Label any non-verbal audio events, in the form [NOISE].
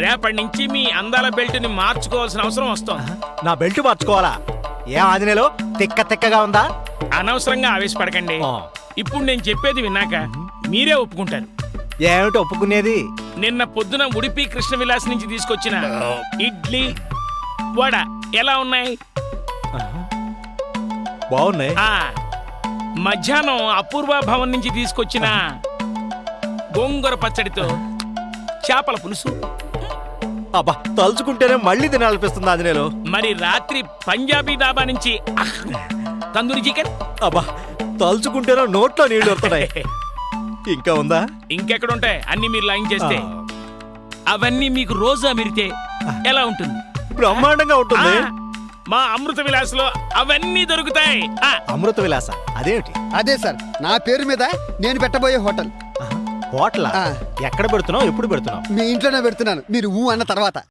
రేపటి నుంచి మీ అందాల బెల్ట్ని మార్చుకోవాల్సిన అవసరం వస్తుంది. నా బెల్ట్ మార్చుకోవాలా? ఏ ఆంజనేయులు? తిక్క తిక్కగా ఉందా? అనవసరంగా ఆవేశపడకండి. ఆ. ఇప్పుడు నేను చెప్పేది విన్నాక మీరే ఒప్పుకుంటారు. ఏమిటి ఒప్పుకునేది? నిన్న పొద్దున ఉడిపి కృష్ణ విలాస్ నుంచి తీసుకొచ్చిన ఇడ్లీ వడ ఎలా ఉన్నాయి? బాగున్నాయి. ఆ మధ్యాహ్నం అపూర్వ భవన్ నుంచి తీసుకొచ్చిన గోంగూర పచ్చడితో చేపల పులుసు. అబ్బా తలుచుకుంటేనే మళ్ళీ తినాలనిపిస్తుంది ఆంజనేయులు. మరి రాత్రి పంజాబీ డాబా నుంచి అహ్, తందూరి చికెన్ అబ్బా తలుచుకుంటేనే నోట్లో నీళ్ళు వస్తున్నాయి. [LAUGHS] ఇంకా ఉందా? ఇంకెక్కడ ఉంటాయి అన్ని మీరు లైన్ చేస్తే. అవన్నీ మీకు రోజు అమిరితే ఎలా ఉంటుంది? బ్రహ్మాండంగా ఉంటుంది. మా అమృత విలాస్లో అవన్నీ దొరుకుతాయి. ఆ, అమృత విలాస అదేమిటి? అదే సార్ నా పేరు మీద నేను పెట్టబోయే హోటల్. హోటలా. ఎక్కడ పెడుతున్నావు? ఎప్పుడు పెడుతున్నావు? మీ ఇంట్లోనే పెడుతున్నాను. మీరు ఊ అన్న తర్వాత.